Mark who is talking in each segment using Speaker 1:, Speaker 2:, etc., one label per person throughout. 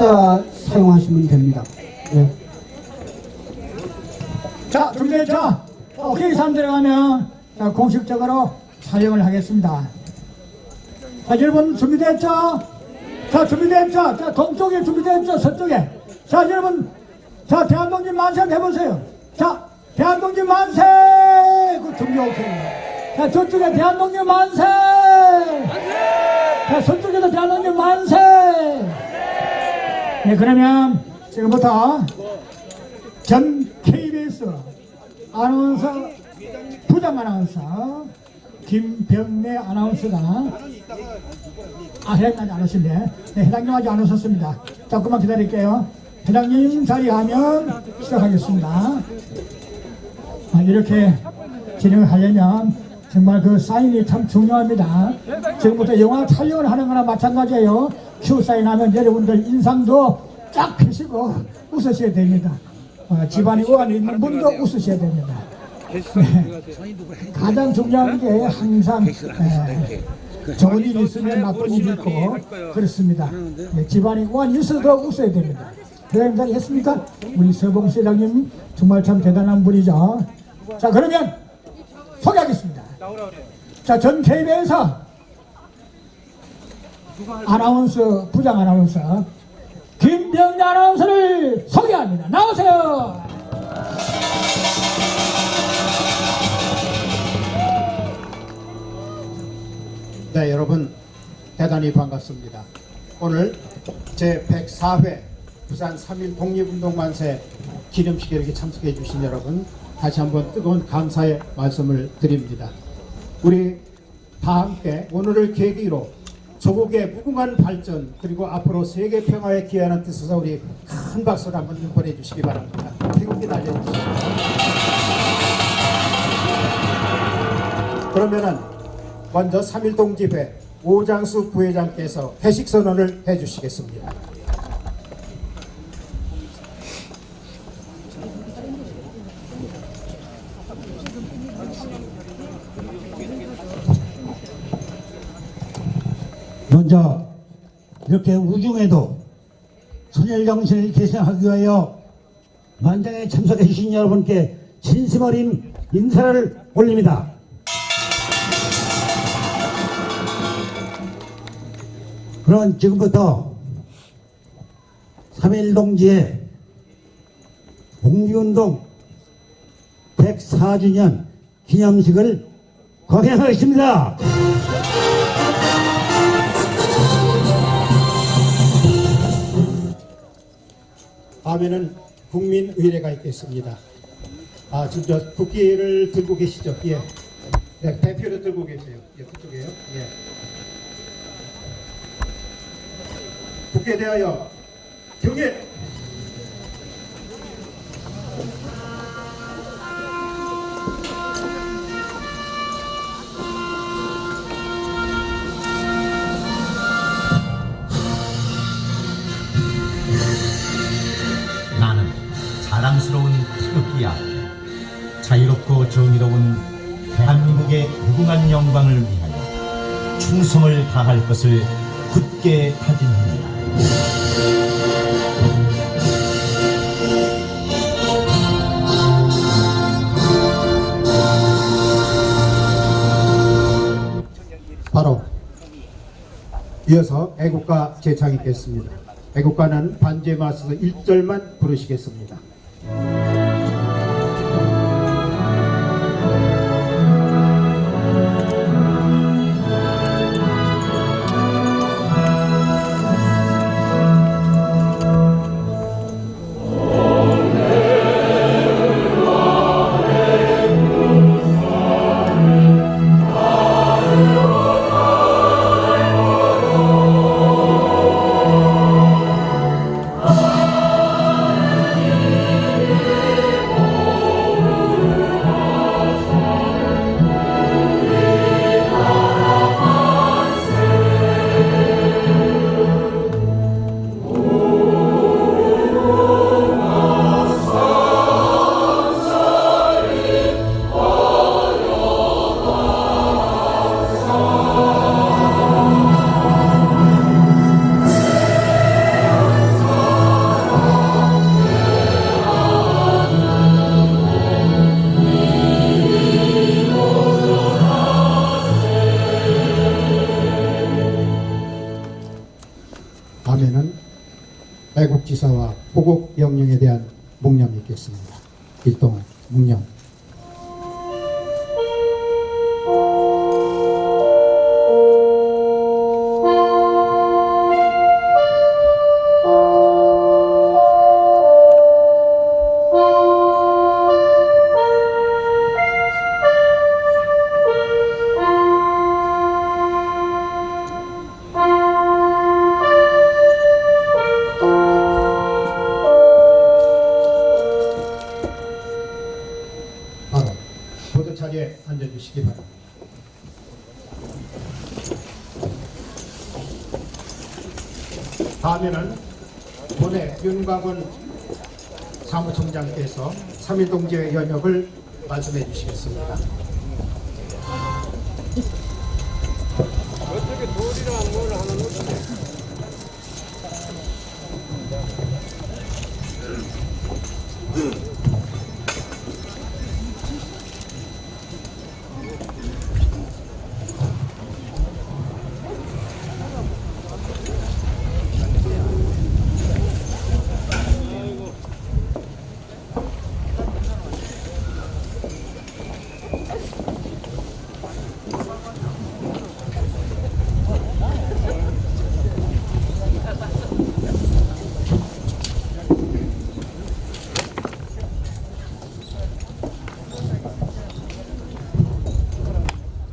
Speaker 1: 찾아 사용하시면 됩니다. 예.
Speaker 2: 자, 준비됐죠? 오케이, 사람 들어가면 자, 공식적으로 촬영을 하겠습니다. 자, 여러분 준비됐죠? 자, 준비됐죠? 자, 동쪽에 준비됐죠? 서쪽에. 자, 여러분, 자, 대한독립 만세 해보세요. 자, 대한독립 만세! 그 준비 오케이. 자, 저쪽에 대한독립 만세! 자, 서쪽에도 대한독립 만세! 네, 그러면 지금부터 전 KBS 아나운서 부장 아나운서 김병래 아나운서가 아 회장님 안 오신데 네, 회장님 아직 안 오셨습니다. 조금만 기다릴게요. 회장님 자리하면 시작하겠습니다. 아, 이렇게 진행을 하려면 정말 그 사인이 참 중요합니다. 지금부터 영화 촬영을 하는 거나 마찬가지예요 큐 사인 하면 여러분들 인상도 쫙 펴시고 웃으셔야 됩니다 어, 집안에 우환이 있는 분도 웃으셔야 됩니다 네. 가장 중요한 게 항상 에, 좋은 일이 있으면 나쁜 일이 있고 그렇습니다. 네, 집안에 우환이 있어도 웃어야 됩니다. 대장님 잘 했습니까? 우리 서봉 회장님 정말 참 대단한 분이죠. 자 그러면 소개하겠습니다. 자 전 KB에서 아나운서 부장 아나운서 김병재 아나운서를 소개합니다. 나오세요.
Speaker 3: 네, 여러분 대단히 반갑습니다. 오늘 제 104회 부산 3.1 독립운동 만세 기념식에 이렇게 참석해 주신 여러분 다시 한번 뜨거운 감사의 말씀을 드립니다. 우리 다 함께 오늘을 계기로 조국의 무궁한 발전 그리고 앞으로 세계 평화에 기여하는 뜻에서 우리 큰 박수를 한번 보내주시기 바랍니다. 태극기 날려주시죠. 그러면은 먼저 3.1 동 집회 오장수 부회장께서 회식 선언을 해주시겠습니다.
Speaker 4: 먼저 이렇게 우중에도 선열 정신을 계승하기 위하여 만장에 참석해 주신 여러분께 진심 어린 인사를 올립니다. 그럼 지금부터 3.1 동지의 공기운동 104주년 기념식을 거행하겠습니다.
Speaker 3: 다음에는 국민의례가 있겠습니다. 아, 지금 저 국기를 들고 계시죠? 예. 네, 대표를 들고 계세요. 예, 그쪽에요. 예. 국회에 대하여 경례!
Speaker 5: 태극기야 자유롭고 정의로운 대한민국의 무궁한 영광을 위하여 충성을 다할 것을 굳게 다짐합니다.
Speaker 3: 바로 이어서 애국가 제창 있겠습니다. 애국가는 맞서서 1절만 부르시겠습니다. 동지의 연역을 말씀해 주시겠습니다.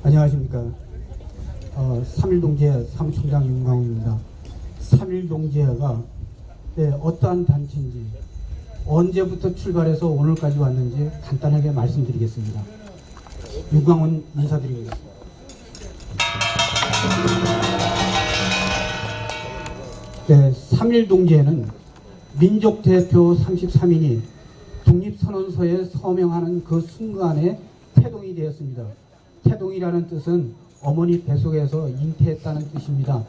Speaker 1: 안녕하십니까. 어, 3.1동지회 사무총장 윤광호입니다. 3.1동지회가 예, 어떠한 단체인지 언제부터 출발해서 오늘까지 왔는지 간단하게 말씀드리겠습니다. 윤광훈 인사드립니다. 네, 3.1동지회는 민족대표 33인이 독립선언서에 서명하는 그 순간에 태동이 되었습니다. 태동이라는 뜻은 어머니 뱃속에서 잉태했다는 뜻입니다.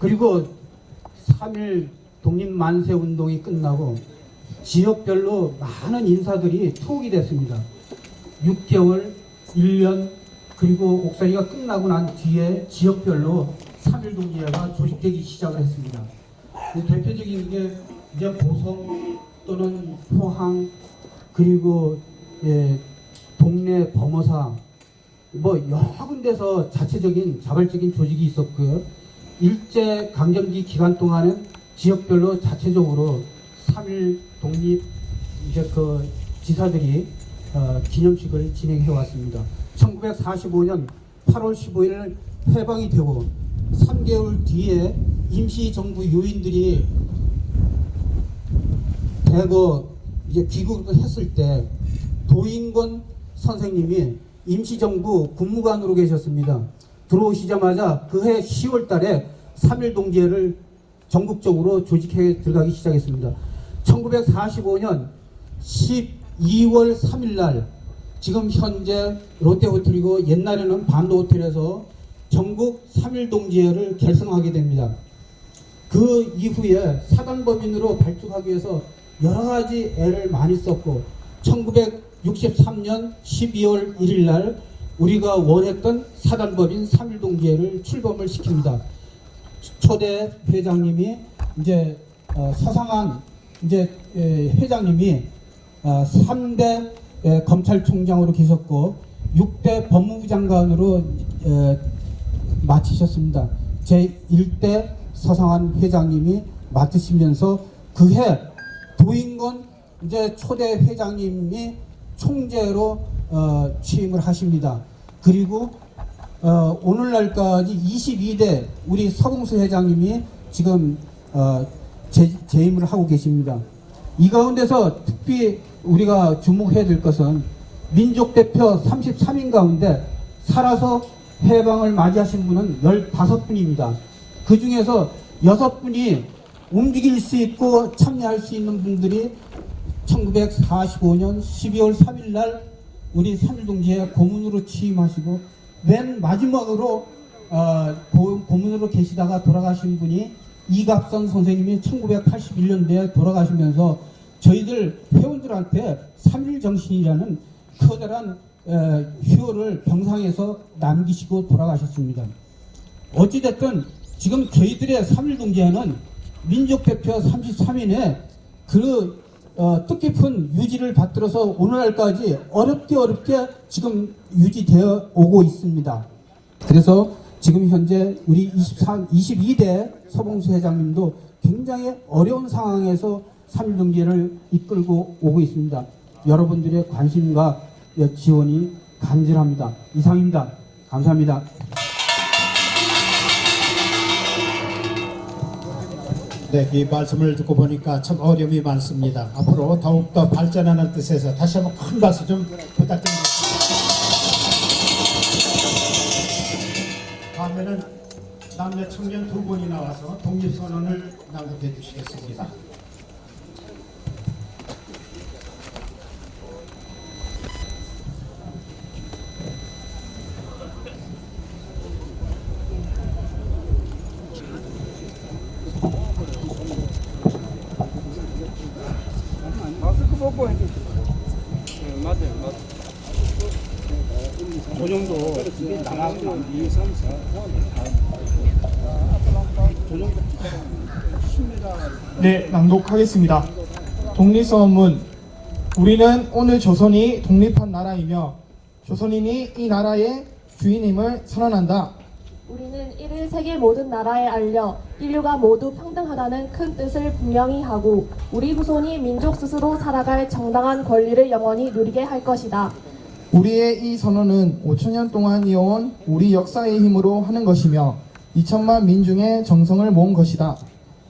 Speaker 1: 그리고 3일 독립만세 운동이 끝나고 지역별로 많은 인사들이 투옥이 됐습니다. 6개월, 1년, 그리고 옥살이가 끝나고 난 뒤에 지역별로 3일 동지회가 조직되기 시작을 했습니다. 그 대표적인 게 이제 보성 또는 포항 그리고 예, 동네 범어사 뭐 여러 군데서 자체적인 자발적인 조직이 있었고요. 일제 강점기 기간 동안은 지역별로 자체적으로 3일 독립 이제 그 지사들이 어, 기념식을 진행해 왔습니다. 1945년 8월 15일 해방이 되고 3개월 뒤에 임시정부 요인들이 대거 이제 귀국을 했을 때 도인권 선생님이 임시정부 국무관으로 계셨습니다. 들어오시자마자 그해 10월 달에 3.1 동지회를 전국적으로 조직해 들어가기 시작했습니다. 1945년 12월 3일 날 지금 현재 롯데호텔이고 옛날에는 반도호텔에서 전국 3.1 동지회를 결성하게 됩니다. 그 이후에 사단법인으로 발족하기 위해서 여러 가지 애를 많이 썼고 1963년 12월 1일 날 우리가 원했던 사단법인 3.1동지회를 출범을 시킵니다. 초대 회장님이 이제 어, 서상한 이제 에, 회장님이 어, 3대 에, 검찰총장으로 계셨고 6대 법무부 장관으로 에, 마치셨습니다. 제 1대 서상한 회장님이 맡으시면서 그해 도인권 이제 초대 회장님이 총재로 어, 취임을 하십니다. 그리고 어, 오늘날까지 22대 우리 서봉수 회장님이 지금 어, 재, 재임을 하고 계십니다. 이 가운데서 특히 우리가 주목해야 될 것은 민족 대표 33인 가운데 살아서 해방을 맞이하신 분은 15분입니다. 그 중에서 6분이 움직일 수 있고 참여할 수 있는 분들이 1945년 12월 3일 날 우리 3.1동지회 고문으로 취임하시고 맨 마지막으로 어, 고, 고문으로 계시다가 돌아가신 분이 이갑선 선생님이 1981년도에 돌아가시면서 저희들 회원들한테 3.1 정신이라는 커다란 에, 휴호를 병상에서 남기시고 돌아가셨습니다. 어찌됐든 지금 저희들의 3.1동지회는 민족 대표 33인의 그 어, 뜻깊은 유지를 받들어서 오늘날까지 어렵게 어렵게 지금 유지되어 오고 있습니다. 그래서 지금 현재 우리 23, 22대 서봉수 회장님도 굉장히 어려운 상황에서 3.1경제를 이끌고 오고 있습니다. 여러분들의 관심과 지원이 간절합니다. 이상입니다. 감사합니다.
Speaker 3: 네, 이 말씀을 듣고 보니까 참 어려움이 많습니다. 앞으로 더욱더 발전하는 뜻에서 다시 한번 큰 박수 좀 부탁드립니다. 다음에는 남녀 청년 두 분이 나와서 독립선언을 낭독해 주시겠습니다.
Speaker 6: 마스크 벗고 해도 네, 맞아요, 맞아요. 그 정도 나가면 2, 3, 4, 5, 6, 7,
Speaker 7: 네, 낭독하겠습니다. 독립선언문 우리는 오늘 조선이 독립한 나라이며 조선인이 이 나라의 주인임을 선언한다.
Speaker 8: 우리는 이를 세계 모든 나라에 알려 인류가 모두 평등하다는 큰 뜻을 분명히 하고 우리 후손이 민족 스스로 살아갈 정당한 권리를 영원히 누리게 할 것이다.
Speaker 7: 우리의 이 선언은 5천년 동안 이어온 우리 역사의 힘으로 하는 것이며 2천만 민중의 정성을 모은 것이다.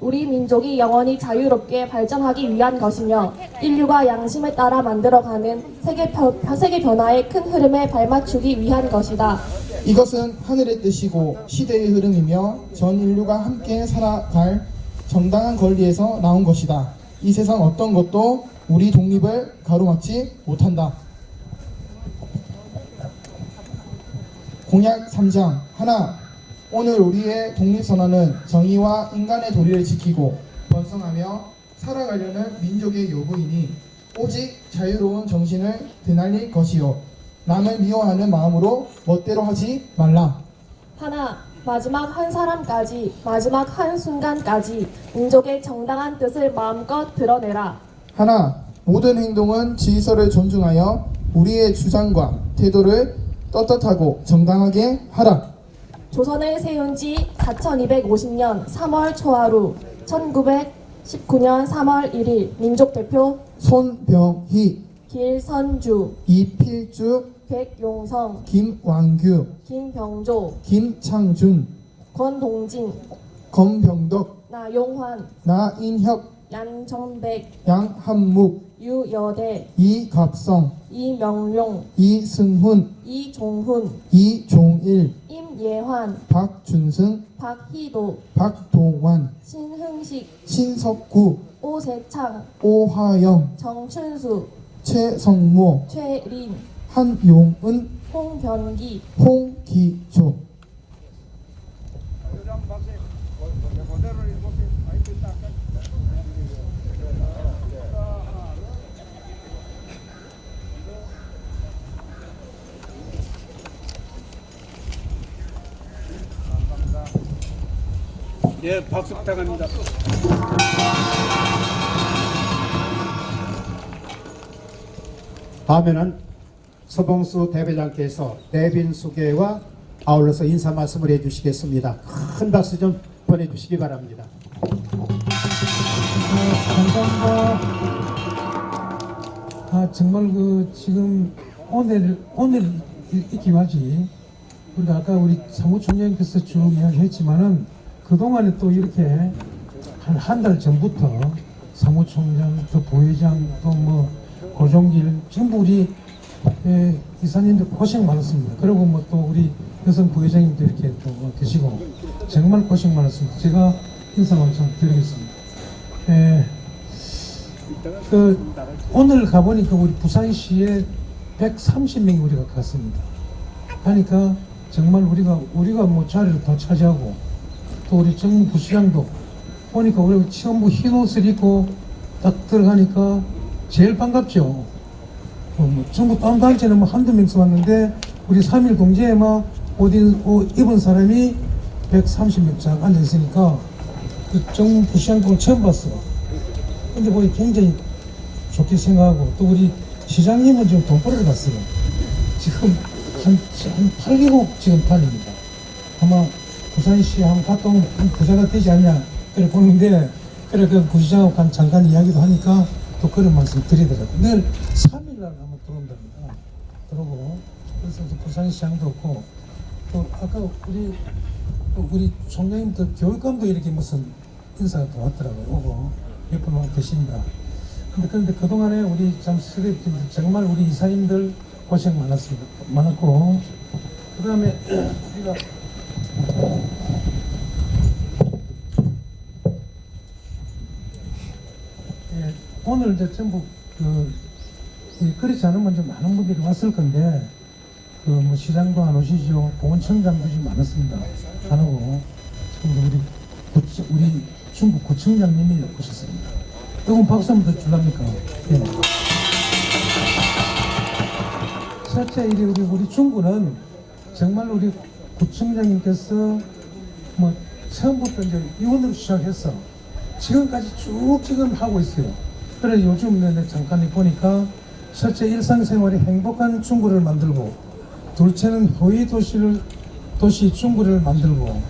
Speaker 8: 우리 민족이 영원히 자유롭게 발전하기 위한 것이며 인류가 양심에 따라 만들어가는 세계, 변, 세계 변화의 큰 흐름에 발맞추기 위한 것이다.
Speaker 7: 이것은 하늘의 뜻이고 시대의 흐름이며 전 인류가 함께 살아갈 정당한 권리에서 나온 것이다. 이 세상 어떤 것도 우리 독립을 가로막지 못한다. 공약 3장 하나 오늘 우리의 독립선언은 정의와 인간의 도리를 지키고 번성하며 살아가려는 민족의 요구이니 오직 자유로운 정신을 드날릴 것이요 남을 미워하는 마음으로 멋대로 하지 말라.
Speaker 8: 하나, 마지막 한 사람까지, 마지막 한 순간까지 민족의 정당한 뜻을 마음껏 드러내라.
Speaker 7: 하나, 모든 행동은 질서를 존중하여 우리의 주장과 태도를 떳떳하고 정당하게 하라.
Speaker 8: 조선을 세운 지 4250년 3월 초하루 1919년 3월 1일 민족 대표
Speaker 7: 손병희,
Speaker 8: 길선주,
Speaker 7: 이필주,
Speaker 8: 백용성,
Speaker 7: 김왕규,
Speaker 8: 김병조,
Speaker 7: 김창준,
Speaker 8: 권동진,
Speaker 7: 검병덕,
Speaker 8: 나용환,
Speaker 7: 나인혁,
Speaker 8: 양정백,
Speaker 7: 양한묵,
Speaker 8: 유여대,
Speaker 7: 이갑성,
Speaker 8: 이명룡,
Speaker 7: 이승훈,
Speaker 8: 이종훈,
Speaker 7: 이종일,
Speaker 8: 임예환,
Speaker 7: 박준승,
Speaker 8: 박희도,
Speaker 7: 박동환,
Speaker 8: 신흥식,
Speaker 7: 신석구,
Speaker 8: 오세창,
Speaker 7: 오하영,
Speaker 8: 정춘수,
Speaker 7: 최성모,
Speaker 8: 최린,
Speaker 7: 한용은,
Speaker 8: 홍변기,
Speaker 7: 홍기조.
Speaker 6: 예, 박수 부탁합니다.
Speaker 3: 다음에는 서봉수 대회장께서 대빈 소개와 아울러서 인사 말씀을 해주시겠습니다. 큰 박수 좀 보내주시기 바랍니다.
Speaker 9: 감사합니다. 아 정말 그 지금 오늘 오늘 이 기와지 우리가 아까 우리 사무총장님께서 쭉 이야기했지만은 그 동안에 또 이렇게 한 한 달 전부터 사무총장 또 부회장 또 뭐 고종길 전부 우리 예, 이사님들 고생 많았습니다. 그리고 뭐 또 우리 여성 부회장님도 이렇게 또 계시고 정말 고생 많았습니다. 제가 인사만 좀 드리겠습니다. 예, 그 오늘 가보니까 우리 부산시에 130명이 우리가 갔습니다. 가니까 정말 우리가 우리가 뭐 자리를 더 차지하고 또 우리 정무 부시장도 보니까 우리 처음부 흰 옷을 입고 딱 들어가니까 제일 반갑죠. 어, 뭐 전부 다른 단체는 뭐 한두 명씩 왔는데 우리 3.1 공제에만 옷 입은 사람이 130명 쫙 앉아 있으니까 그 정부 부시장국을 처음 봤어. 근데 보니 굉장히 좋게 생각하고 또 우리 시장님은 지금 돈 벌러 갔어요. 지금 한, 한 8개국 지금 다닙니다. 아마 부산시 한한 부자가 되지 않냐 그래 보는데 그래 그 부시장하고 간- 잠깐 이야기도 하니까 또 그런 말씀 드리더라고요. 내일 3일날 아마 들어온답니다. 들어오고 그래서 부산시장도 없고 또 아까 우리 또 우리 총장님 또 교육감도 이렇게 무슨 인사가 또 왔더라고요. 오고 몇 분 와 계십니다. 근데 그런데 그동안에 우리 참 스리들 정말 우리 이사님들 고생 많았습니다. 많았고 그 다음에 우리가 예, 오늘 이제 전부 그 이, 그렇지 않으면 좀 많은 분들이 왔을 건데 그 뭐 시장도 안 오시죠 보건청장도 좀 많았습니다 안 오고 지금 우리 구청, 우리 중국 구청장님이 오셨습니다 조금 박수 한번 더 줄랍니까 예. 첫째 일이 우리 우리 중구는 정말 우리 구청장님께서 뭐 처음부터 이제 이원으로 시작해서 지금까지 쭉 지금 하고 있어요. 그래서 요즘 내가 잠깐 보니까 첫째 일상생활이 행복한 중구를 만들고 둘째는 효의 도시를 도시 중구를 만들고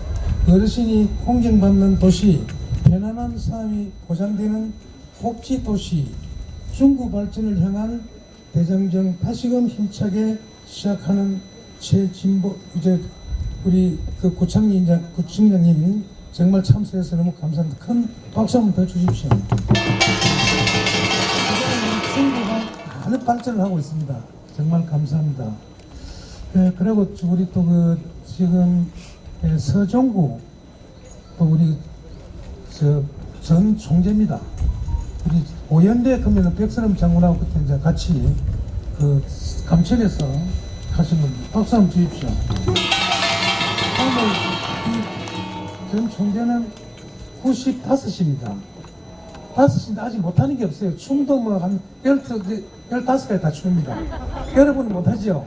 Speaker 9: 어르신이 공경받는 도시 편안한 삶이 보장되는 복지 도시 중구 발전을 향한 대장정 다시금 힘차게 시작하는 최진보 이제 우리 그 구청장 구청장님 정말 참석해서 너무 감사합니다. 큰 박수 한번 더 주십시오. 많은 발전을 하고 있습니다. 정말 감사합니다. 예, 그리고 우리 또 그 지금 예, 서종구 또 우리 저전 총재입니다. 우리 오연대 그러면 백선엄 장군하고 그때 이제 같이 그 감천에서 하신 겁니다. 박수 한번 주십시오. 이전 총재는 95입니다. 5인데 아직 못하는 게 없어요. 춤도 뭐한 15개 다 춥니다. 여러분은 못하죠?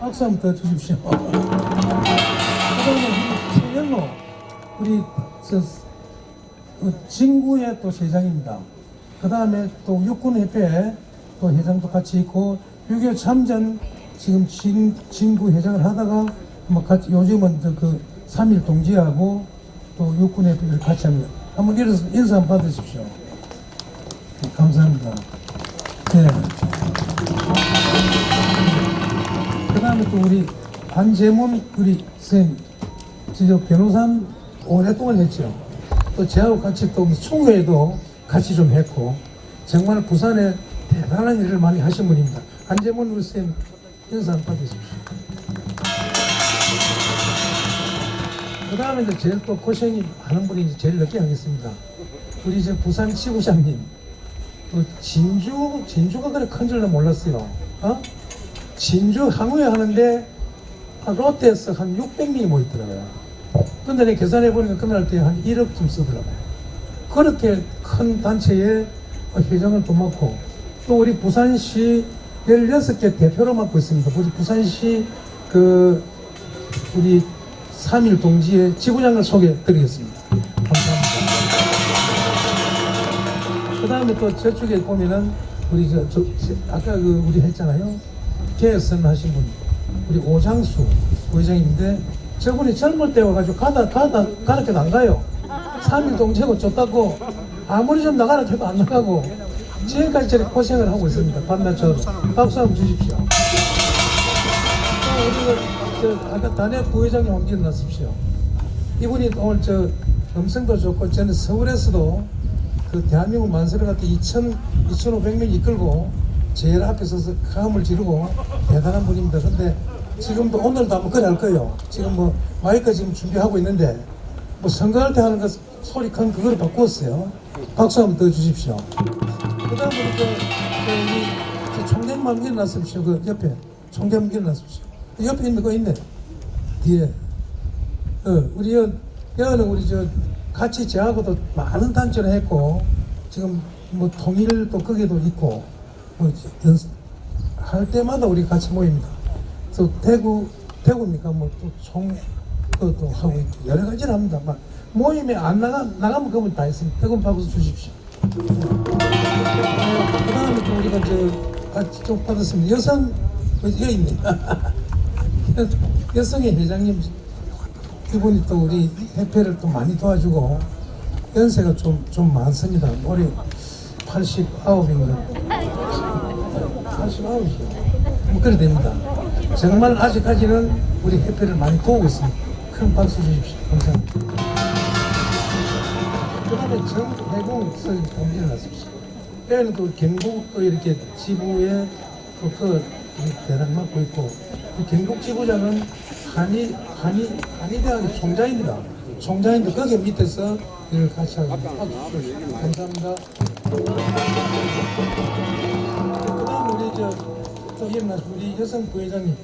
Speaker 9: 박수 한번 더 주십시오. 그 다음에 우리 저, 그 진구의 또 회장입니다. 그 다음에 또 육군협회 또 회장도 같이 있고 6.25 참전 지금 진, 진구 회장을 하다가 뭐 같이 요즘은 저그 3.1 동지하고 또 육군협회를 같이 합니다. 한번 인사 한번 받으십시오. 네, 감사합니다. 네. 그 다음에 또 우리 한재문 우리 선생님, 저 변호사 오랫동안 했죠. 또 저하고 같이 또 총회도 같이 좀 했고, 정말 부산에 대단한 일을 많이 하신 분입니다. 한재문 우리 선생님 인사 받으십시오. 그 다음에 이제 제일 또 고생이 많은 분이 제일 늦게 하겠습니다. 우리 이제 부산 지구장님. 또 진주, 진주가 그래 큰 줄은 몰랐어요. 어? 진주 항우회 하는데 아, 롯데에서 한 600명이 모였더라고요. 근데 내가 계산해 보니까 그날 때 한 1억쯤 쓰더라고요. 그렇게 큰 단체에 회장을 또 맡고 또 우리 부산시 16개 대표로 맡고 있습니다. 부산시 그 우리 3.1 동지의 지부장을 소개해 드리겠습니다. 그 다음에 또 저쪽에 보면은 우리 저, 저 아까 그 우리 했잖아요. 개선 하신 분 우리 오장수 부회장인데 저분이 젊을 때 와가지고 가다 가다 가르쳐 안 가요. 3일 동체고 쫓다고 아무리 좀 나가라 해도 안 나가고 지금까지 저렇게 고생을 하고 있습니다. 밤낮처럼 박수 한번 주십시오. 아까 단협 부회장님 한번 일어나십시오. 이분이 오늘 저 음성도 좋고 저는 서울에서도 그 대한민국 만세를 갖다 2천 2,500명 이끌고 제일 앞에 서서 가음을 지르고 대단한 분입니다. 근데 지금도 오늘도 한번 그래 할 거예요. 지금 뭐 마이크 지금 준비하고 있는데 뭐 선거할 때 하는 거 소리 큰 그걸 바꾸었어요. 박수 한번 더 주십시오. 그 다음 우리 저, 저 우리 저 총장님 한번 일어나십시오. 그 옆에 총장 한번 일어나십시오. 그 옆에 있는 거 있네. 뒤에. 어, 우리 여, 여는 우리 저 같이 저하고도 많은 단체를 했고 지금 뭐 통일도 거기도 있고 뭐 연습 할 때마다 우리 같이 모입니다. 그래서 대구 대구입니까? 뭐또총 그것도 하고 있고 여러 가지를 합니다. 막 모임에 안 나가, 나가면 그분 다 했습니다. 뜨거운 박수 주십시오. 그 다음에 또 우리가 저 같이 좀 받았습니다. 여성, 어, 여기 있네. 여성의 회장님, 이분이 또 우리 협회를 또 많이 도와주고, 연세가 좀, 좀 많습니다. 올해 89인가. 89이죠. 뭐 그래 됩니다. 정말 아직까지는 우리 협회를 많이 도우고 있습니다. 큰 박수 주십시오. 감사합니다. 그 다음에 정해공 설 공지를 놨습니다. 때는 또 경북 또 이렇게 지부에 또그 대상 맡고 있고 이 경북 지부장은 한의 한의 한의대학의 총장입니다. 총장인데 거기 밑에서 일을 같이 하고. 감사합니다. 그 다음 우리 저또 일어나신 우리 여성 부회장님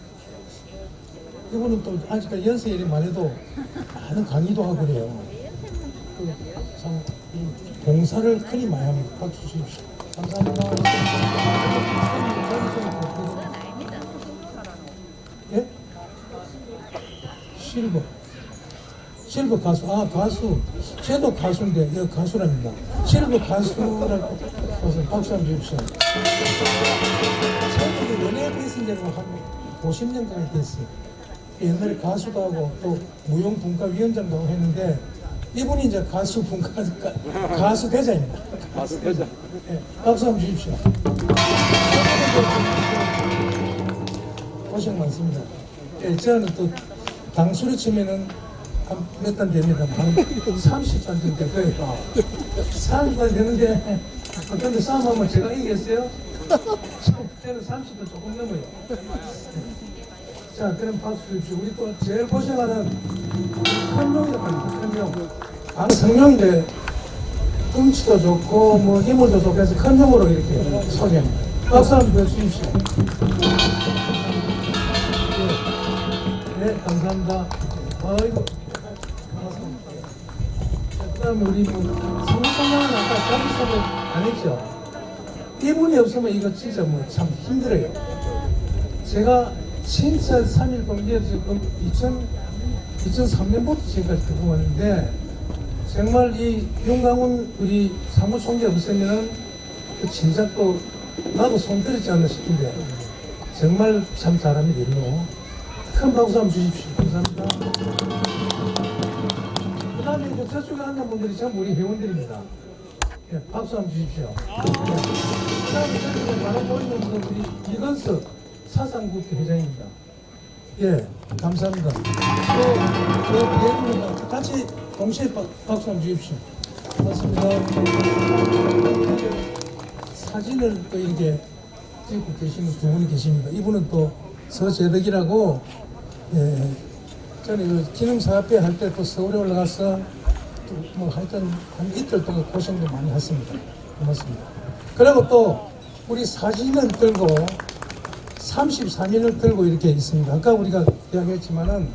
Speaker 9: 이분은 또 아직까지 연세 이름 말해도 많은 강의도 하고 그래요. 그 참, 이 봉사를 크게 많이 합니다. 박수 주십시오. 감사합니다. 예? 실버. 실버 가수. 아, 가수. 쟤도 가수인데, 여기 가수랍니다. 실버 가수라고 박수 한번 주십시오. 저도 연예 베이스인데로 한 50년 가까이 됐어요. 옛날에 가수도 하고 또 무용분과위원장도 하고 했는데 이분이 이제 가수 분과 가수 대자입니다.
Speaker 6: 가수 회장.
Speaker 9: 예, 박수 한번 주십시오. 고생 많습니다. 예, 저는 또 당수를 치면은 몇 단 됩니다. 한 30단 정도 될 거예요. 30단 되는데 근데 싸움하면 제가 이기겠어요? 저는 30단 조금 넘어요. 자, 그럼 박수 주십시오. 우리 또 제일 고생하는 큰룡이라고 합니다. 큰룡. 강성룡인데 뚱치도 좋고 뭐 힘을도 좋고 해서 큰룡으로 이렇게 소개합니다. 박수 한번 주십시오. 네, 네, 감사합니다. 아이고. 그 다음에 우리 뭐, 성성량은 아까 자기소개 안 했죠? 이분이 없으면 이거 진짜 뭐 참 힘들어요. 제가 진짜 3일 공개 지금 2000, 2003년부터 지금까지 듣고 왔는데 정말 이 윤강훈 우리 사무총재 없으면 그 진작도 나도 손 들었지 않나 싶은데 정말 참 잘합니다 이거 큰 박수 한번 주십시오 감사합니다 그 다음에 이제 저쪽에 앉은 분들이 전부 우리 회원들입니다 예, 박수 한번 주십시오 그 다음에 저쪽에 바로 보이는 우리 이건석 사상국회 회장입니다 예, 감사합니다. 또, 또, 대부분 같이 동시에 박, 박수 한번 주십시오. 고맙습니다. 사진을 또 이렇게 찍고 계시는 두 분이 계십니다. 이분은 또 서재덕이라고, 예, 저는 그 기능사업회 할 때 또 서울에 올라가서 또 뭐 하여튼 한 이틀 동안 고생도 많이 했습니다. 고맙습니다. 그리고 또 우리 사진을 들고 33일을 들고 이렇게 있습니다. 아까 우리가 이야기했지만은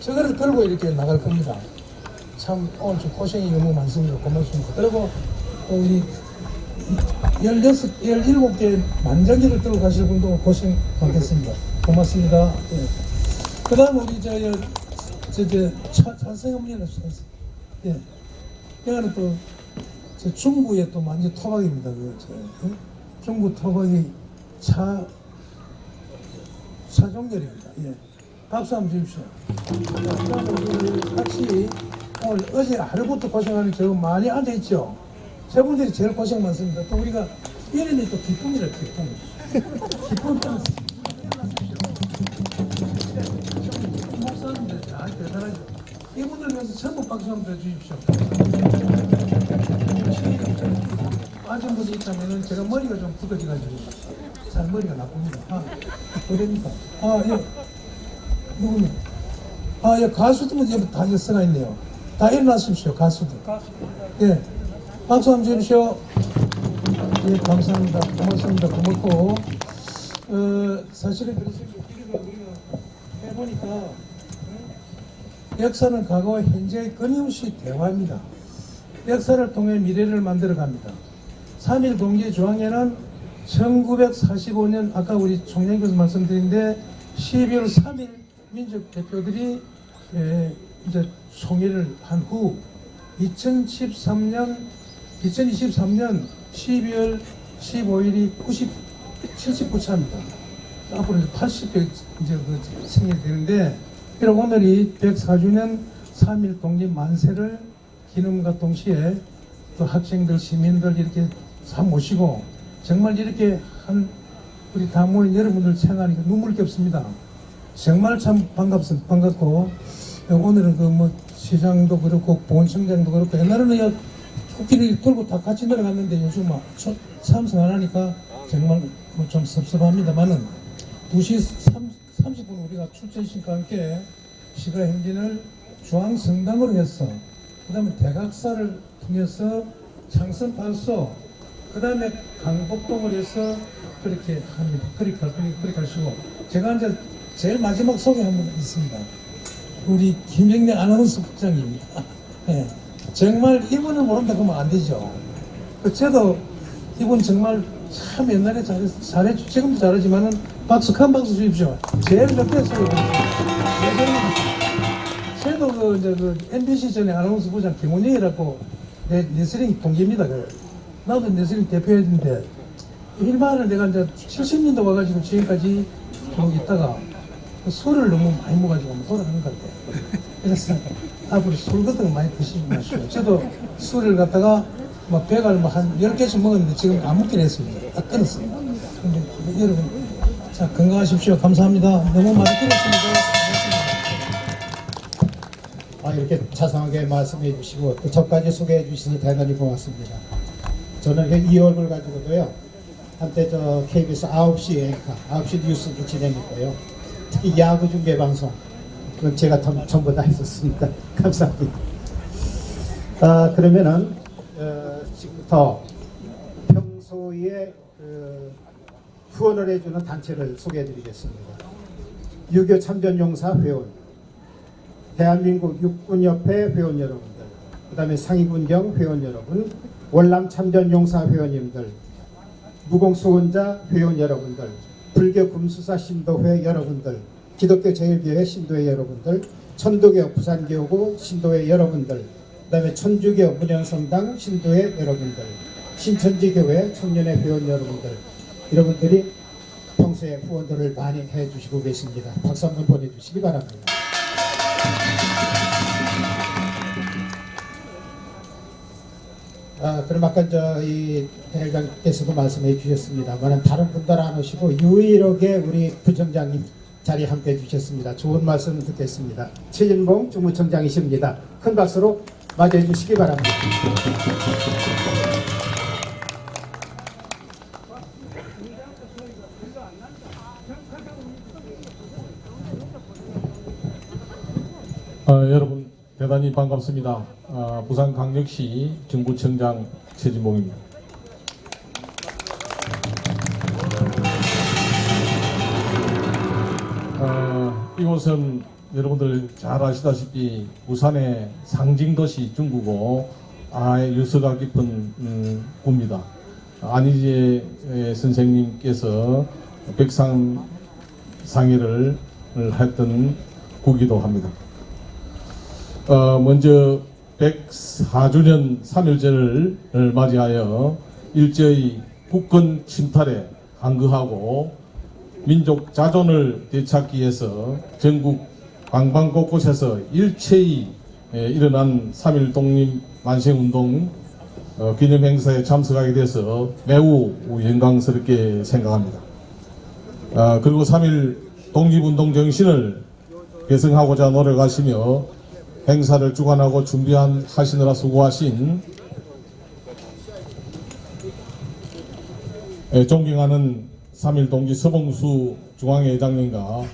Speaker 9: 저거를 들고 이렇게 나갈 겁니다. 참 오늘 좀 고생이 너무 많습니다. 고맙습니다. 그리고 또 우리 16, 17개 만장기를 들고 가실 분도 고생 많겠습니다. 고맙습니다. 예. 그 다음 우리 저, 저, 저, 저 찬성업리는 예. 여기는 또, 저 중부에 또 완전 토박입니다. 그, 저, 예? 중부 토박이 차, 차종렬입니다. 예. 박수 한번 주십시오. 같이 오늘 어제 하루부터 고생하는 저 많이 앉아있죠? 저분들이 제일 고생 많습니다. 또 우리가 이름이 또 기쁨이라 기쁨. 기쁨 좀. 목사님들 잘 대단하죠. 이분들 위해서 전부 박수 한번 해주십시오. 빠진 분이 있다면 제가 머리가 좀 굳어져가지고 잘 머리가 나쁩니다. 아, 그러니까. 아, 예. 누구는? 아, 예, 가수들은 여기 다 여서가 있네요. 다 일어나십시오, 가수들. 예. 박수 한번 주십시오. 예, 감사합니다. 고맙습니다. 고맙고. 어, 사실은 그렇습니다. 우리가 해보니까, 응? 역사는 과거와 현재의 끊임없이 대화입니다. 역사를 통해 미래를 만들어 갑니다. 3일 공개 조항에는 1945년 아까 우리 총장님께서 말씀드린데 12월 3일 민족 대표들이 에, 이제 총회를 한 후 2013년 2023년 12월 15일이 90 79차입니다. 앞으로 이제 80회 이제 그 생일이 되는데 비록 오늘이 104주년 3.1 독립 만세를 기념과 동시에 또 학생들 시민들 이렇게 다 모시고 정말 이렇게 한 우리 다 모인 여러분들 생각하니까 눈물 겹습니다. 정말 참 반갑습니다. 반갑고 오늘은 그 뭐 시장도 그렇고 보훈청장도 그렇고 옛날에는 야 코끼리 돌고 다 같이 내려갔는데 요즘 막 초- 참석 안 하니까 정말 뭐 좀 섭섭합니다만은 2시 3, 30분 우리가 출전식과 함께 시가 행진을 중앙성당으로 해서 그 다음에 대각사를 통해서 창선 발소 그 다음에 강북동을 해서 그렇게 합니다. 그렇게, 할- 그렇게, 하시고 제가 이제 제일 마지막 소개 한번 있습니다. 우리 김영래 아나운서 국장입니다. 예. 정말 이분을 모른다 그러면 안 되죠. 그 저도 이분 정말 참 옛날에 잘해, 잘해 지금도 잘하지만은 박수 큰 박수 주십시오. 제일 몇개 소개 저도 그 이제 그 MBC 전에 아나운서 부장 김원영이라고 내 레슬링 동기입니다. 그. 나도 레슬링 대표했는데 일반을 내가 이제 70년대 와가지고 지금까지 쭉 있다가 그 술을 너무 많이 먹어가지고 돌아가는 것 같아요. 그래서 앞으로 술 같은 거 많이 드시지 마시고 저도 술을 갖다가 뭐 배갈 뭐한 10개씩 먹었는데 지금 안 먹긴 했습니다. 다 끊었습니다. 근데 여러분 자 건강하십시오. 감사합니다. 너무 많이 들었습니다.
Speaker 3: 아, 이렇게 자상하게 말씀해 주시고 또 저까지 소개해 주시니 대단히 고맙습니다. 저는 그이 얼굴 가지고도요. 한때 저 KBS 9시 앵커, 9시 뉴스도 진행했고요. 특히 야구 중계 방송 그건 제가 전- 전부 다 했었습니다. 감사합니다. 아, 그러면은 어, 지금부터 평소에 그 후원을 해주는 단체를 소개해 드리겠습니다. 유교 참전용사 회원, 대한민국 육군협회 회원 여러분들, 그 다음에 상위군경 회원 여러분, 월남 참전용사 회원님들, 무공수원자 회원 여러분들, 불교 금수사 신도회 여러분들, 기독교 제일교회 신도회 여러분들, 천도교 부산교구 신도회 여러분들, 그 다음에 천주교 문현성당 신도회 여러분들, 신천지교회 청년회 회원 여러분들, 여러분들이 평소에 후원들을 많이 해주시고 계십니다. 박수 한번 보내주시기 바랍니다. 아, 그럼 아까 저이 대회장께서도 말씀해 주셨습니다만 다른 분들 안 오시고 유일하게 우리 부청장님 자리에 함께 해 주셨습니다. 좋은 말씀 듣겠습니다. 최진봉 주무청장이십니다. 큰 박수로 맞이해 주시기 바랍니다.
Speaker 10: 어, 여러분 대단히 반갑습니다. 아, 부산광역시 정부청장 최진봉입니다. 어, 이곳은 여러분들 잘 아시다시피 부산의 상징도시 중구고 아 유서가 깊은 음, 구입니다. 안희재 에, 선생님께서 백상 상의를 했던 구기도 합니다. 어, 먼저 104주년 3일절을 맞이하여 일제의 국권 침탈에 항거하고 민족 자존을 되찾기 위해서 전국 방방 곳곳에서 일체히 에, 일어난 3.1 독립 만세운동 어, 기념행사에 참석하게 돼서 매우 영광스럽게 생각합니다. 아, 그리고 3.1 독립운동 정신을 개성하고자 노력하시며 행사를 주관하고 준비한 하시느라 수고하신 예, 존경하는 3.1 동지 서봉수 중앙회장님과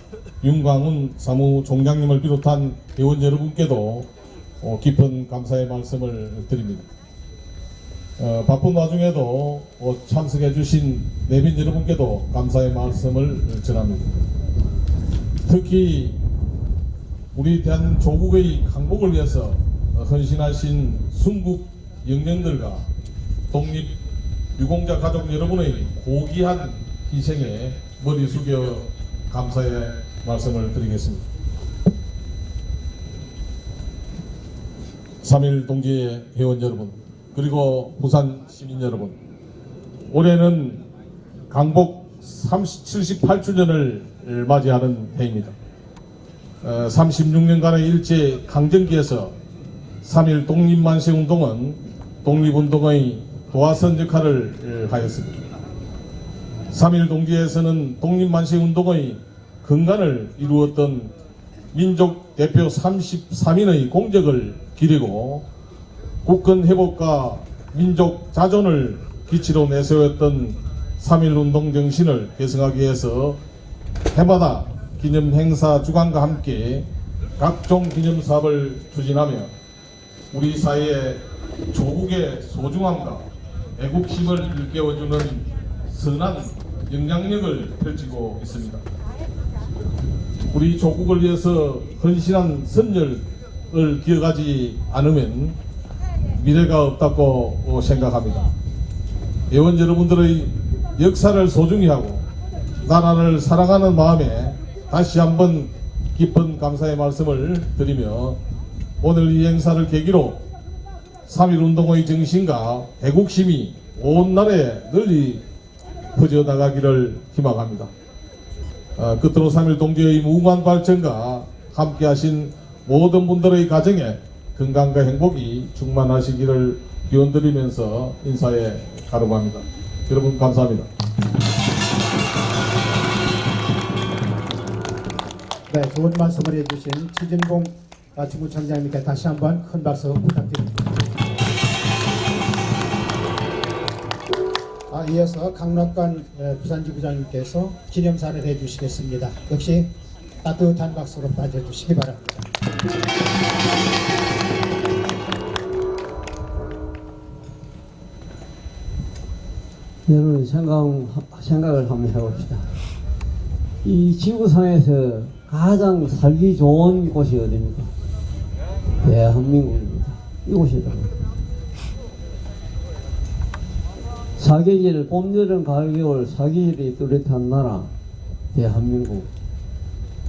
Speaker 10: 윤광훈 사무총장님을 비롯한 회원 여러분께도 어, 깊은 감사의 말씀을 드립니다. 어, 바쁜 와중에도 어, 참석해 주신 내빈 여러분께도 감사의 말씀을 전합니다. 특히 우리 대한 조국의 강복을 위해서 헌신하신 순국 영령들과 독립 유공자 가족 여러분의 고귀한 희생에 머리 숙여 감사의 말씀을 드리겠습니다. 3.1 동지의 회원 여러분, 그리고 부산 시민 여러분, 올해는 강복 30, 78주년을 맞이하는 해입니다. 어, 36년간의 일제 강점기에서 3.1 독립만세 운동은 독립운동의 도화선 역할을 하였습니다. 3.1 동지에서는 독립만세 운동의 근간을 이루었던 민족 대표 33인의 공적을 기리고 국권 회복과 민족 자존을 기치로 내세웠던 3.1 운동 정신을 계승하기 위해서 해마다 기념 행사 주관과 함께 각종 기념 사업을 추진하며 우리 사회의 조국의 소중함과 애국심을 일깨워주는 선한 영향력을 펼치고 있습니다. 우리 조국을 위해서 헌신한 선열을 기억하지 않으면 미래가 없다고 생각합니다. 회원 여러분들의 역사를 소중히 하고 나라를 사랑하는 마음에 다시 한번 깊은 감사의 말씀을 드리며 오늘 이 행사를 계기로 3.1운동의 정신과 애국심이 온 나라에 널리 퍼져나가기를 희망합니다. 어, 끝으로 3.1 동지의 무궁한 발전과 함께 하신 모든 분들의 가정에 건강과 행복이 충만하시기를 기원드리면서 인사에 가름합니다. 여러분 감사합니다.
Speaker 3: 네, 좋은 말씀을 해주신 최진봉 중구청장님께 다시 한번 큰 박수 부탁드립니다. 아, 이어서 강락관 에, 부산지부장님께서 기념사를 해주시겠습니다. 역시 따뜻한 박수로 맞아주시기 바랍니다.
Speaker 11: 여러분 생각, 생각을 한번 해봅시다. 이 지구상에서 가장 살기 좋은 곳이 어디입니까? 대한민국입니다. 이곳이다. 사계절, 봄, 여름, 가을, 겨울 사계절이 뚜렷한 나라 대한민국.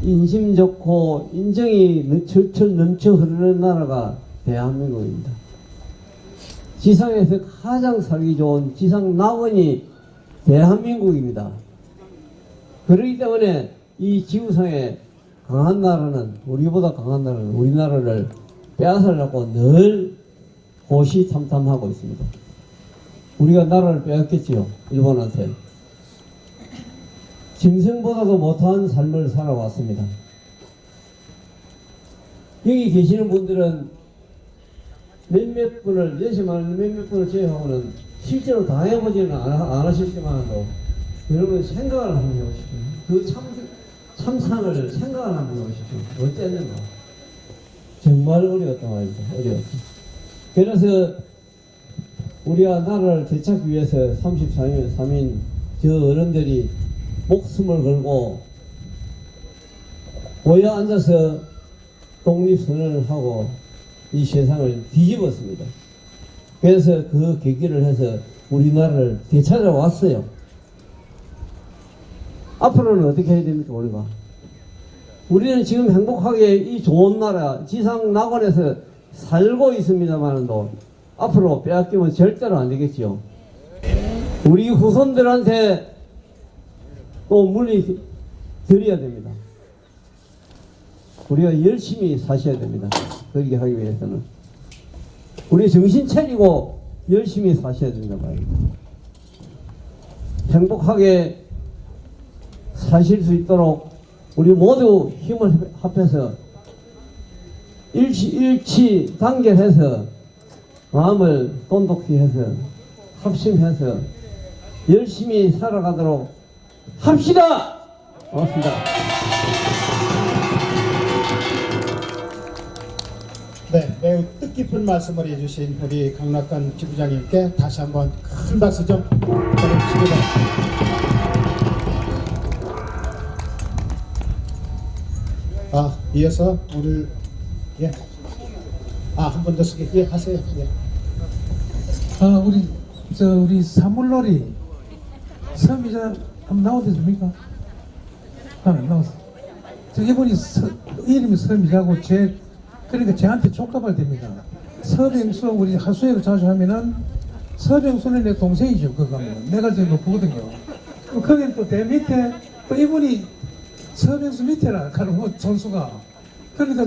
Speaker 11: 인심 좋고 인정이 넘- 철철 넘쳐 흐르는 나라가 대한민국입니다. 지상에서 가장 살기 좋은 지상 낙원이 대한민국입니다. 그렇기 때문에 이 지구상에 강한 나라는 우리보다 강한 나라는 우리나라를 빼앗으려고 늘 호시탐탐하고 있습니다. 우리가 나라를 빼앗겼지요 일본한테. 짐승보다도 못한 삶을 살아왔습니다. 여기 계시는 분들은 몇몇 분을 열심하는 몇몇 분을 제외하고는 실제로 당해보지는 안, 안 하셨지만도 여러분 생각을 한번 해보십시오. 그 참, 참상을 생각을 한번 해보십시오. 어땠는가. 정말 어려웠단 말이죠. 어려웠죠. 그래서 우리가 나라를 되찾기 위해서 34년 3인 저 어른들이 목숨을 걸고 모여 앉아서 독립선언을 하고 이 세상을 뒤집었습니다. 그래서 그 계기를 해서 우리나라를 되찾아왔어요. 앞으로는 어떻게 해야 됩니까, 우리가? 우리는 지금 행복하게 이 좋은 나라, 지상 낙원에서 살고 있습니다만도 앞으로 빼앗기면 절대로 안 되겠지요. 우리 후손들한테 또 물리 드려야 됩니다. 우리가 열심히 사셔야 됩니다. 그렇게 하기 위해서는. 우리 정신 차리고 열심히 사셔야 된단 말이에요. 행복하게 사실 수 있도록 우리 모두 힘을 합해서 일치, 일치 단결해서 마음을 돈독히 해서 합심해서 열심히 살아가도록 합시다! 고맙습니다.
Speaker 3: 네, 매우 뜻깊은 말씀을 해주신 우리 강락관 지부장님께 다시 한번 큰 박수 좀 바랍니다. 아, 이어서 오늘 예, 아한 번더 쓰게 예 하세요. 예.
Speaker 9: 아, 우리, 저, 우리 사물놀이 섬이 저, 한번 나오겠습니까? 아, 안 나왔어. 저기 분이 서, 이름이 섬이라고 제, 그러니까 저한테 촉답을 됩니다. 서병수 우리 하수회를 자주 하면은 서병수는 내 동생이죠 그거 가면 내가 제일 높거든요 거기 또대 밑에 또 이분이 서병수 밑에라 가는 뭐 전수가. 그러니까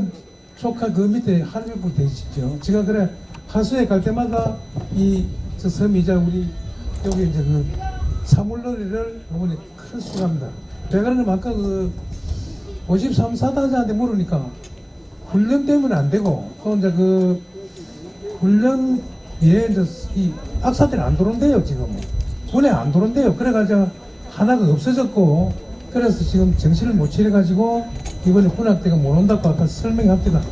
Speaker 9: 조카 그 밑에 한일국 되시죠 제가 그래 하수회 갈 때마다 이 저 섬이자 우리 여기 이제 그 사물놀이를 어머니 큰 수고합니다. 제가 그러면 아까 그 53 사단장한테 물으니까 훈련 때문에 안 되고 또 이제 그 훈련 예 이제 이 박사들이 안 들어온대요 지금 군에 안 들어온대요. 그래가지고 하나가 없어졌고 그래서 지금 정신을 못 차려가지고 이번에 군악대가 못 온다고 아까 설명합니다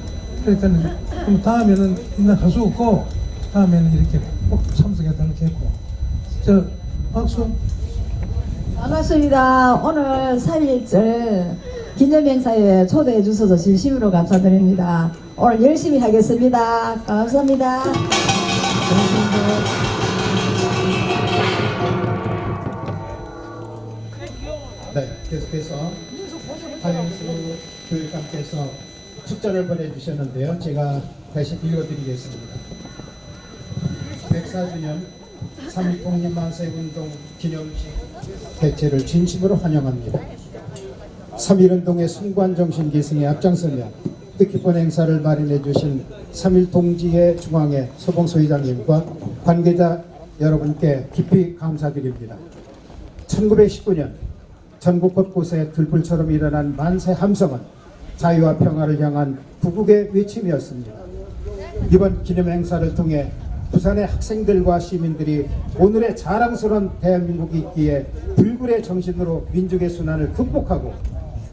Speaker 9: 그러니까 그럼 다음에는 있나 할수 없고 다음에는 이렇게 꼭 참석해달라고 했고 저 박수
Speaker 12: 반갑습니다. 오늘 3.1절 기념행사에 초대해 주셔서 진심으로 감사드립니다. 오늘 열심히 하겠습니다. 감사합니다.
Speaker 3: 네, 계속해서 하영수 교육감께서 축전을 보내주셨는데요. 제가 다시 읽어드리겠습니다. 104주년 3.1 독립만세운동 기념식 개최를 진심으로 환영합니다. 3.1운동의 순관정신 계승에 앞장서며 뜻깊은 행사를 마련해 주신 3.1 동지회 중앙회 서봉소 회장님과 관계자 여러분께 깊이 감사드립니다. 1919년 전국 곳곳에 들불처럼 일어난 만세 함성은 자유와 평화를 향한 구국의 외침이었습니다. 이번 기념 행사를 통해 부산의 학생들과 시민들이 오늘의 자랑스러운 대한민국이 있기에 불굴의 정신으로 민족의 순환을 극복하고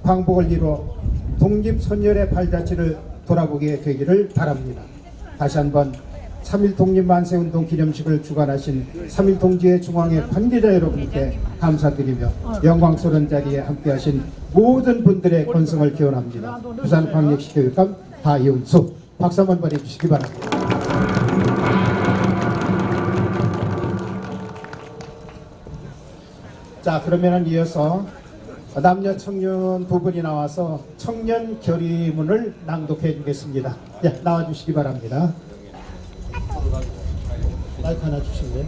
Speaker 3: 광복을 이루어 독립선열의 발자취를 돌아보게 되기를 바랍니다. 다시 한번 3.1 독립만세운동 기념식을 주관하신 3.1 동지회 중앙회 관계자 여러분께 감사드리며 영광스러운 자리에 함께하신 모든 분들의 건승을 기원합니다. 부산광역시 교육감 하이은수 박수 한번 보내주시기 바랍니다. 자 그러면 이어서 남녀 청년 두 분이 나와서 청년 결의문을 낭독해 주겠습니다. 예, 나와 주시기 바랍니다. 마이크 하나 주실래요?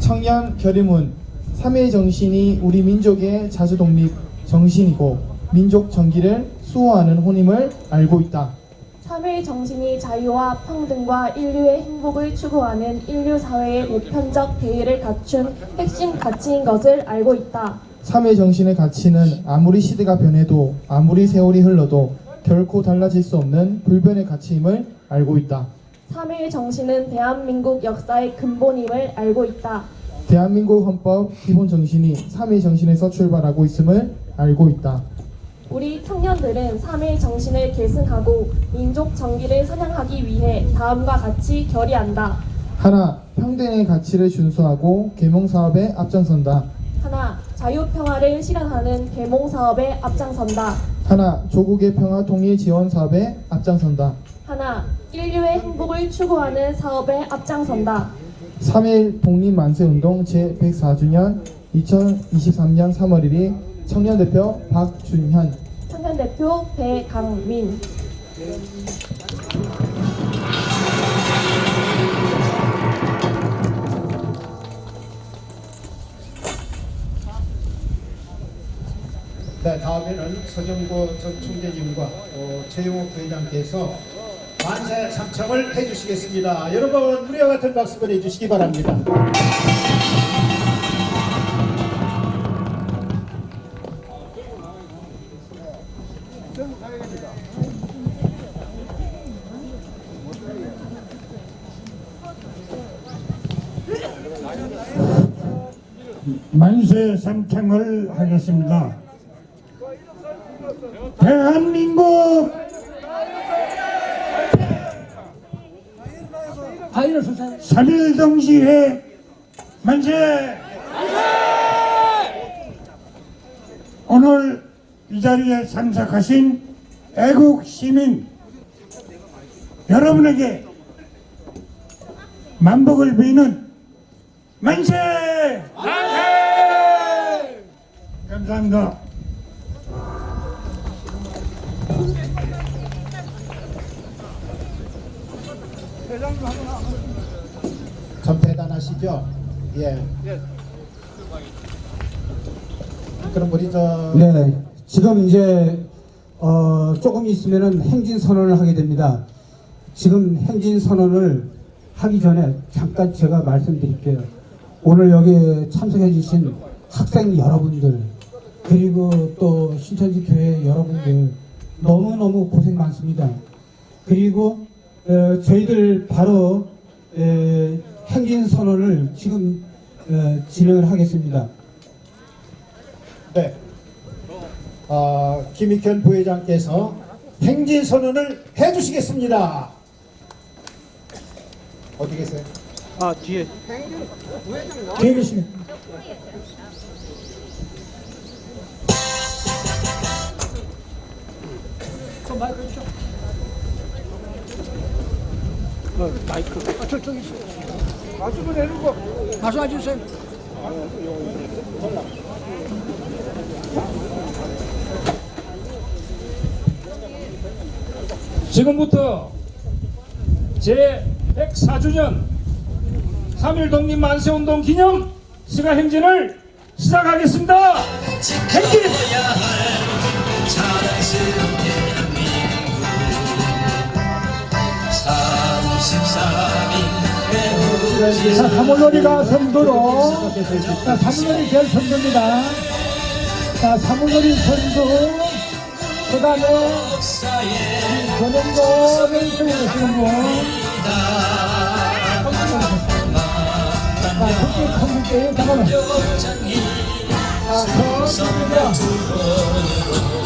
Speaker 7: 청년 결의문 3일 정신이 우리 민족의 자주독립 정신이고 민족 정기를 수호하는 혼임을 알고 있다.
Speaker 8: 3일 정신이 자유와 평등과 인류의 행복을 추구하는 인류 사회의 보편적 대의를 갖춘 핵심 가치인 것을 알고 있다.
Speaker 7: 3일 정신의 가치는 아무리 시대가 변해도 아무리 세월이 흘러도 결코 달라질 수 없는 불변의 가치임을 알고 있다.
Speaker 8: 3일 정신은 대한민국 역사의 근본임을 알고 있다.
Speaker 7: 대한민국 헌법 기본 정신이 3일 정신에서 출발하고 있음을 알고 있다.
Speaker 8: 우리 청년들은 3일 정신을 계승하고 민족 정기를 선양하기 위해 다음과 같이 결의한다.
Speaker 7: 하나, 평등의 가치를 준수하고 계몽 사업에 앞장선다.
Speaker 8: 하나, 자유평화를 실현하는 계몽 사업에 앞장선다.
Speaker 7: 하나, 조국의 평화 통일 지원 사업에 앞장선다.
Speaker 8: 하나, 인류의 행복을 추구하는 사업에 앞장선다.
Speaker 7: 3일 독립만세운동 제104주년 2023년 3월 1일 청년 대표 박준현
Speaker 8: 청년 대표 배강민
Speaker 3: 네, 다음에는 서정구 전 총재님과 어, 최용욱 부회장께서 만세 삼청을 해주시겠습니다. 여러분 우리와 같은 박수 보내주시기 바랍니다.
Speaker 4: 만세 삼창을 하겠습니다. 대한민국 삼일동지회 만세! 오늘 이 자리에 참석하신 애국 시민 여러분에게 만복을 비는 만세! 감사합니다.
Speaker 3: 참 대단하시죠? 예. 그럼 우리 저
Speaker 1: 네, 지금 이제 어, 조금 있으면은 행진 선언을 하게 됩니다. 지금 행진 선언을 하기 전에 잠깐 제가 말씀드릴게요. 오늘 여기 참석해 주신 학생 여러분들 그리고 또 신천지 교회 여러분들 너무너무 고생 많습니다. 그리고 어, 저희들 바로 에, 행진 선언을 지금 어, 진행을 하겠습니다.
Speaker 3: 네. 어, 김익현 부회장께서 행진 선언을 해주시겠습니다. 어디 계세요?
Speaker 6: 아 뒤에
Speaker 2: 뒤에 계시네.
Speaker 6: 어, 마이크 아, 저쪽에 있어 마스크 내리고 마스크 주세요
Speaker 13: 지금부터 제 104주년 3.1 독립 만세운동 기념 시가 행진을 시작하겠습니다. 행진!
Speaker 2: 자, 사물놀이가 선두로, 자, 사물놀이 제일 선두입니다. 자, 사물놀이 선두, 그 다음에, 전용도 멘트를 하시는 분. 자, 특히 컴퓨터, 잠깐만. 자, 컴퓨터.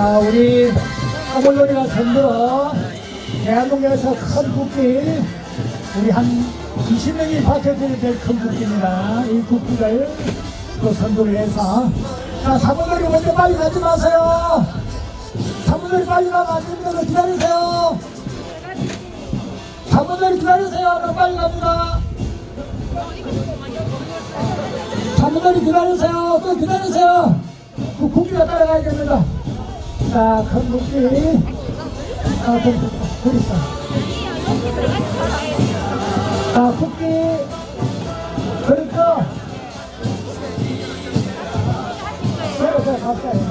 Speaker 2: 자, 우리 사물놀이가 선두로 대한민국에서 큰 국기, 우리 한 20명이 받쳐드릴 큰 국기입니다. 이 국기를 또 선두를 해서. 자, 사물놀이 먼저 빨리 가지 마세요. 사물놀이 빨리 가면 안 됩니다. 기다리세요. 사물놀이 기다리세요. 그럼 빨리 갑니다. 사물놀이 기다리세요. 또 기다리세요. 그 국기가 따라가야 됩니다. 자, 큰 국기. 아, 좀, 좀 있어. 자, 국기. 그렇죠. 그래, 그래, 갑자기.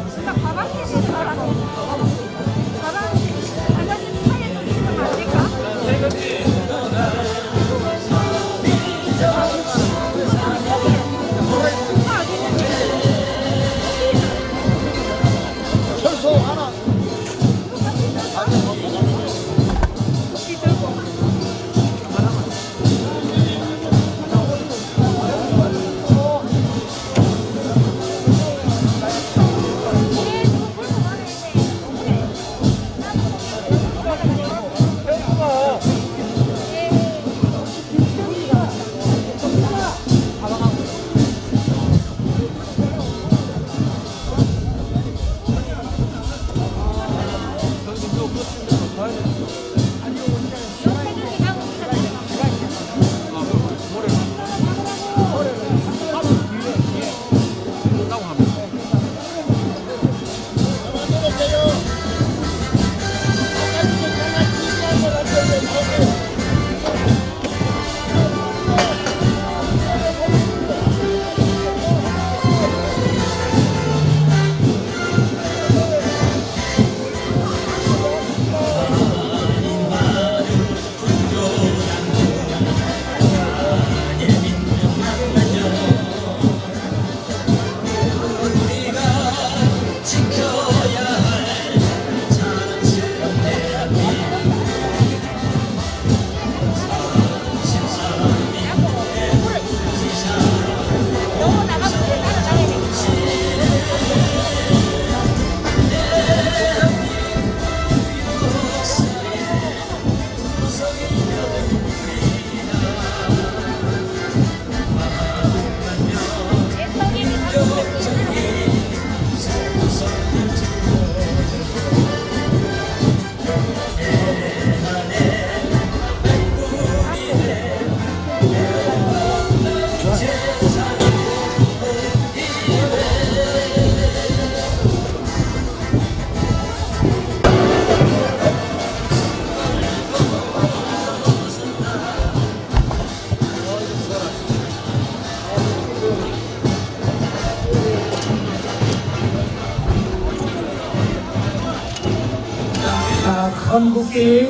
Speaker 2: 건국기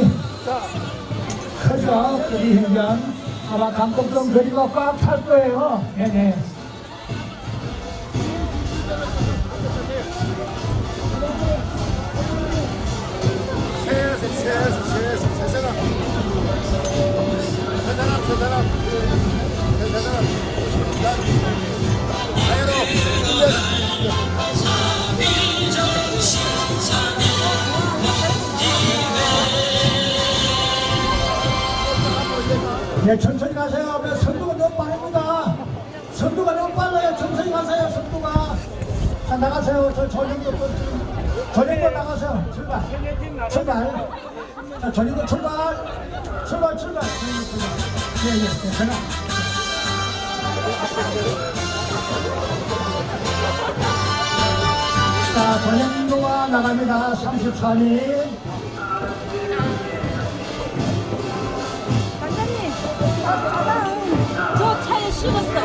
Speaker 2: 크죠? 거리 행전 아마 강곡동 거리가 꽉 찰 거예요 네네 네, 천천히 가세요. 네, 선두가 너무 빠릅니다. 선두가 너무 빨라요. 천천히 가세요. 선두가. 자, 나가세요. 저 또, 전형도 나가세요. 출발. 출발. 자, 전형도 출발. 출발, 출발. 예, 예, 예, 전화. 자, 전형도가 나갑니다. 34님.
Speaker 14: 보니까.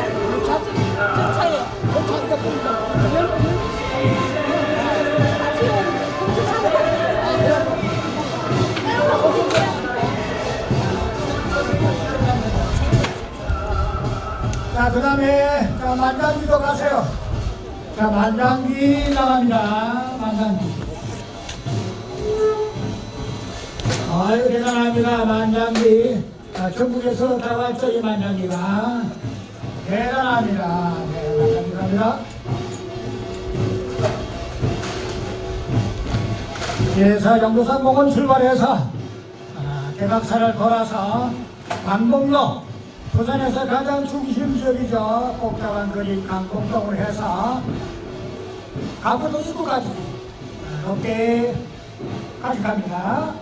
Speaker 2: 자, 그 다음에, 자, 만장기도 가세요. 자, 만장기 나갑니다. 만장기. 아유, 대단합니다. 만장기. 자, 전국에서 다 왔죠, 이 만장기가. 대단합니다. 네, 갑니다. 예사 영도산 공원 출발해서 아, 대각사를 돌아서 강봉로 부산에서 가장 중심 지역이죠. 복잡한 거리 강공동을 해서 강포동 입구까지 높게 같이 갑니다.